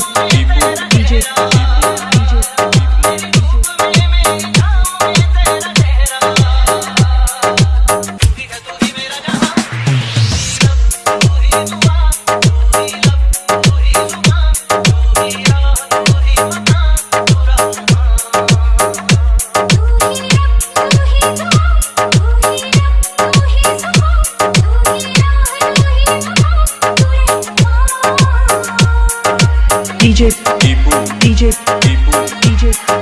chip DJ, DJ, DJ, DJ.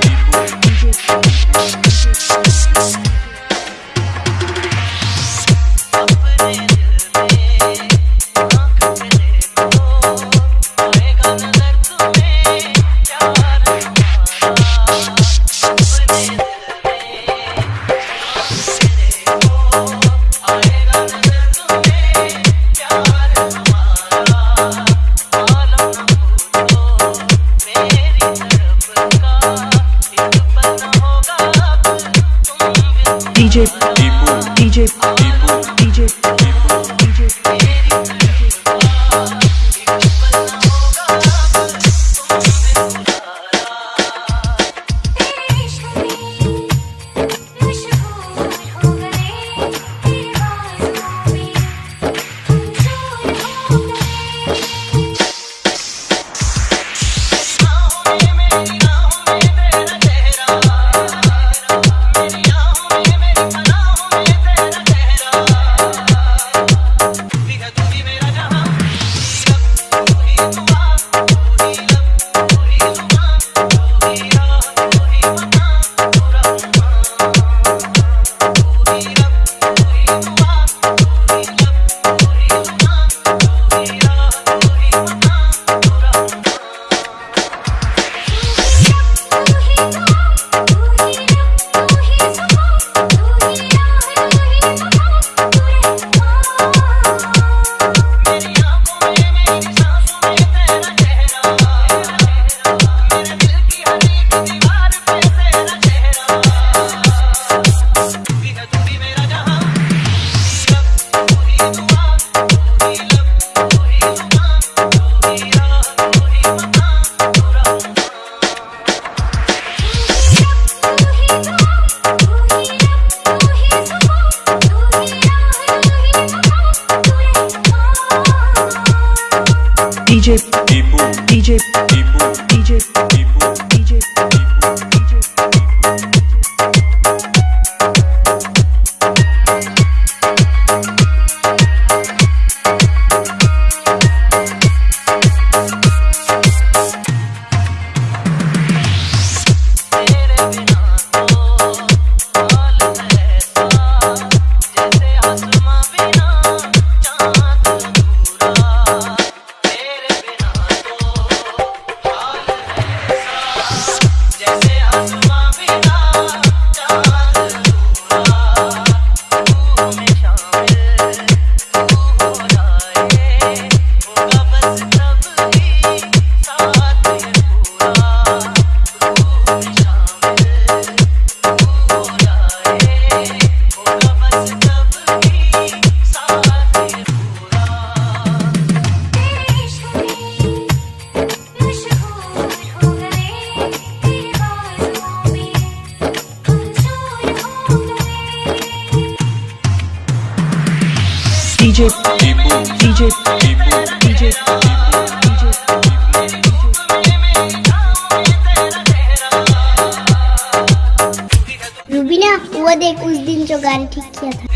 देख उस दिन जो गाड़ी ठीक किया था।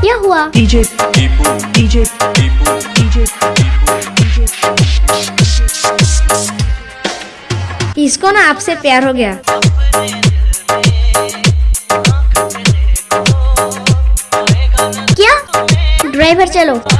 क्या हुआ? इसको ना आपसे प्यार हो गया। cielo.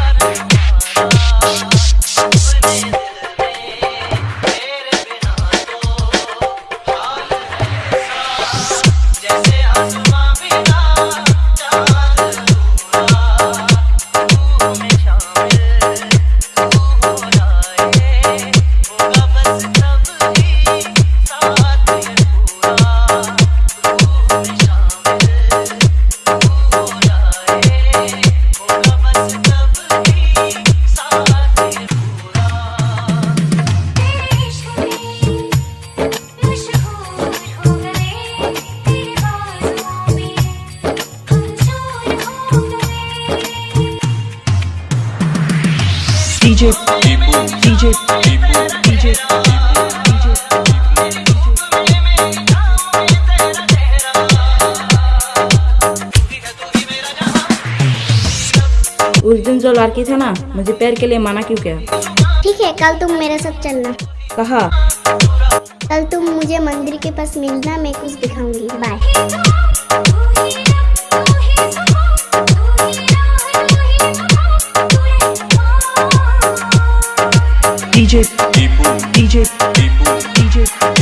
DJ DJ DJ उस दिन जो लड़की था ना मुझे पैर के लिए माना क्यों किया? ठीक है कल तुम मेरे साथ चलना। कहा? कल तुम मुझे मंदिर के पास मिलना मैं कुछ दिखाऊँगी। Bye DJ DJ DJ DJ